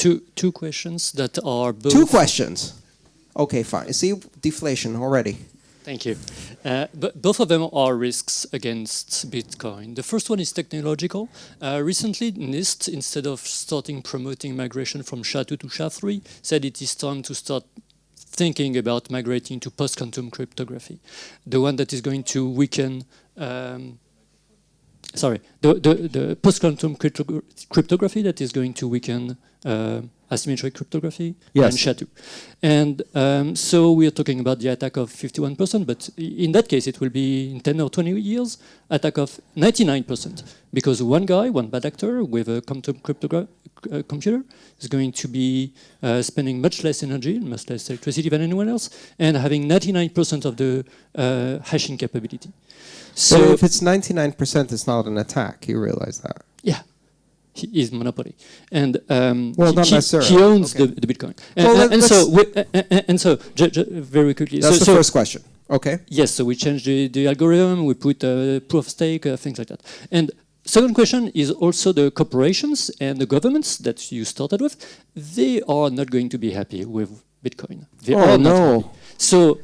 two two questions that are both Two questions. Okay, fine. See, deflation already. Thank you. Uh, but both of them are risks against Bitcoin. The first one is technological. Uh, recently, NIST, instead of starting promoting migration from SHA-2 to SHA-3, said it is time to start thinking about migrating to post-quantum cryptography, the one that is going to weaken um, sorry, the, the, the post-quantum crypto cryptography that is going to weaken uh, asymmetric cryptography Yes. and SHA-2. And um, so we are talking about the attack of 51%, but in that case it will be in 10 or 20 years, attack of 99%, because one guy, one bad actor with a quantum uh, computer is going to be uh, spending much less energy, and much less electricity than anyone else, and having 99% of the uh, hashing capability. So So if it's 99%, it's not an attack. You realize that. Yeah, he is monopoly, and um, Well, he, not he- necessarily. he owns Okay. the, the Bitcoin. And, Well, and- so, we, and, and- so, very quickly. That's so, the so first question. Okay. yes, so we changed the, the algorithm. We put uh, proof of stake, uh, things like that. And second question is also the corporations and the governments that you started with. They are not going to be happy with Bitcoin. They Oh, are not no. happy. So.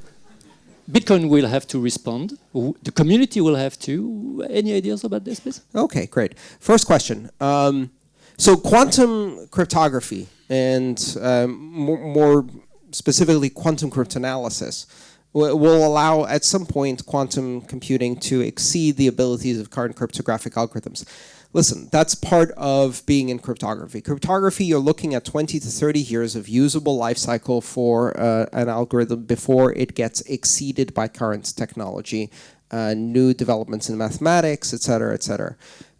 Bitcoin will have to respond. The community will have to. Any ideas about this, please? Okay, great. First question. Um, so quantum cryptography and um, more, more specifically quantum cryptanalysis will allow at some point quantum computing to exceed the abilities of current cryptographic algorithms. Listen, that's part of being in cryptography. Cryptography, you're looking at 20 to 30 years of usable life cycle for uh, an algorithm before it gets exceeded by current technology, uh, new developments in mathematics, et cetera, et cetera.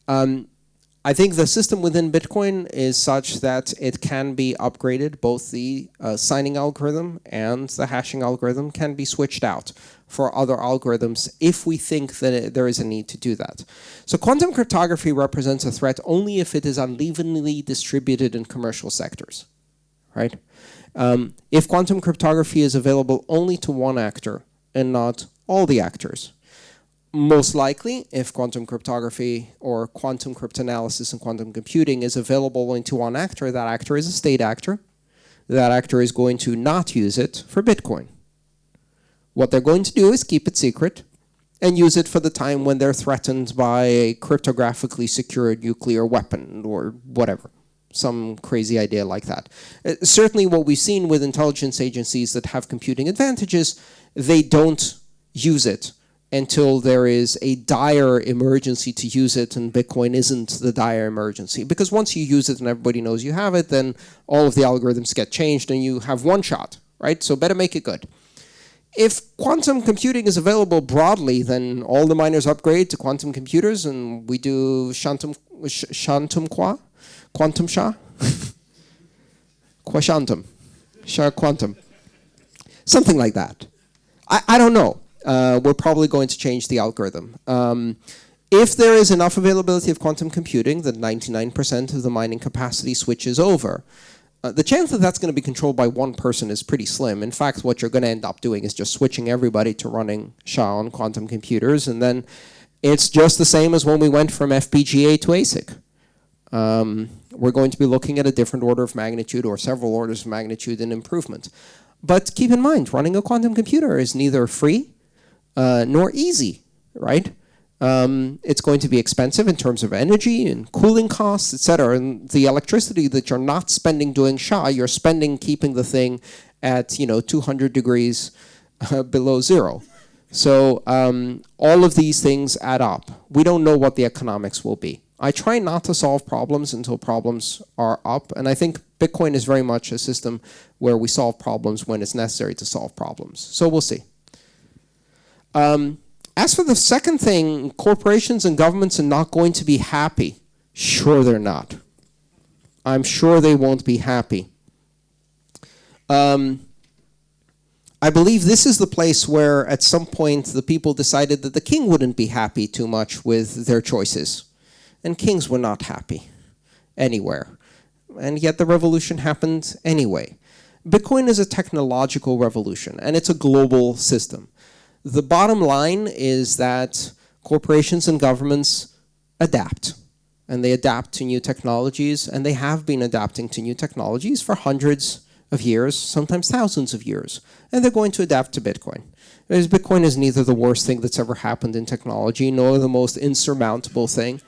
Um, I think the system within Bitcoin is such that it can be upgraded. Both the uh, signing algorithm and the hashing algorithm can be switched out for other algorithms if we think that there is a need to do that. So quantum cryptography represents a threat only if it is unevenly distributed in commercial sectors, right? Um, if quantum cryptography is available only to one actor and not all the actors, most likely, if quantum cryptography or quantum cryptanalysis and quantum computing is available only to one actor, that actor is a state actor. That actor is going to not use it for Bitcoin. What they're going to do is keep it secret and use it for the time when they're threatened by a cryptographically secured nuclear weapon or whatever. Some crazy idea like that. Uh, certainly what we've seen with intelligence agencies that have computing advantages, they don't use it until there is a dire emergency to use it and Bitcoin isn't the dire emergency. Because once you use it and everybody knows you have it, then all of the algorithms get changed and you have one shot, right? So better make it good. If quantum computing is available broadly, then all the miners upgrade to quantum computers and we do shantum, sh- shantum qua? Quantum sha? Quashantum. Sha quantum. Something like that. I, I don't know. Uh, we're probably going to change the algorithm. Um, if there is enough availability of quantum computing then 99% of the mining capacity switches over, uh, the chance that that's going to be controlled by one person is pretty slim. In fact, what you're going to end up doing is just switching everybody to running SHA on quantum computers, and then it's just the same as when we went from FPGA to ASIC. Um, we're going to be looking at a different order of magnitude or several orders of magnitude in improvement. But keep in mind, running a quantum computer is neither free uh, nor easy, right? Um, it's going to be expensive in terms of energy and cooling costs, etc. And the electricity that you're not spending doing SHA, you're spending keeping the thing at you know 200 degrees uh, below zero. So um, all of these things add up. We don't know what the economics will be. I try not to solve problems until problems are up, and I think Bitcoin is very much a system where we solve problems when it's necessary to solve problems. So we'll see. Um, as for the second thing, corporations and governments are not going to be happy. Sure, they're not. I'm sure they won't be happy. Um, I believe this is the place where at some point the people decided that the king wouldn't be happy too much with their choices. And kings were not happy anywhere. And yet the revolution happened anyway. Bitcoin is a technological revolution and it's a global system. The bottom line is that corporations and governments adapt. and they adapt to new technologies, and they have been adapting to new technologies for hundreds of years, sometimes thousands of years, and they're going to adapt to Bitcoin. Because Bitcoin is neither the worst thing that's ever happened in technology, nor the most insurmountable thing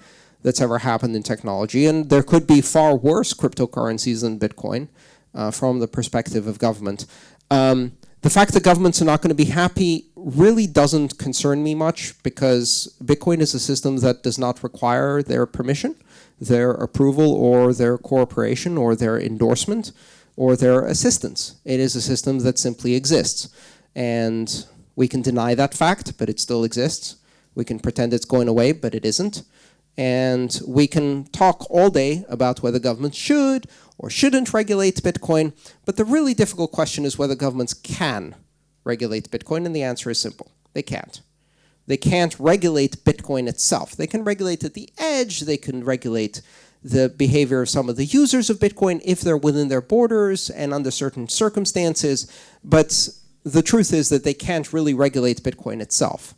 that's ever happened in technology, and there could be far worse cryptocurrencies than Bitcoin uh, from the perspective of government. Um, the fact that governments are not going to be happy really doesn't concern me much because Bitcoin is a system that does not require their permission, their approval, or their cooperation, or their endorsement, or their assistance. It is a system that simply exists. And we can deny that fact, but it still exists. We can pretend it's going away, but it isn't. And we can talk all day about whether governments should or shouldn't regulate Bitcoin, but the really difficult question is whether governments can regulate Bitcoin, and the answer is simple. They can't. They can't regulate Bitcoin itself. They can regulate at the edge, they can regulate the behavior of some of the users of Bitcoin if they're within their borders and under certain circumstances, but the truth is that they can't really regulate Bitcoin itself.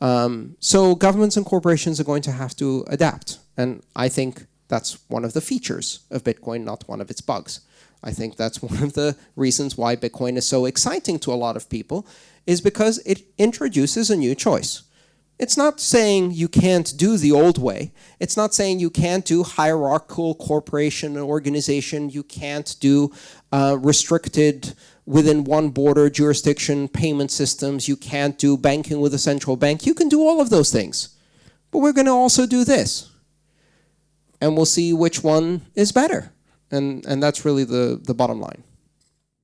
Um, so governments and corporations are going to have to adapt. And I think that's one of the features of Bitcoin, not one of its bugs. I think that's one of the reasons why Bitcoin is so exciting to a lot of people, is because it introduces a new choice. It's not saying you can't do the old way. It's not saying you can't do hierarchical corporation and organization. You can't do uh, restricted within one border jurisdiction payment systems. You can't do banking with a central bank. You can do all of those things. But we're going to also do this. And we'll see which one is better. And, and that's really the, the bottom line.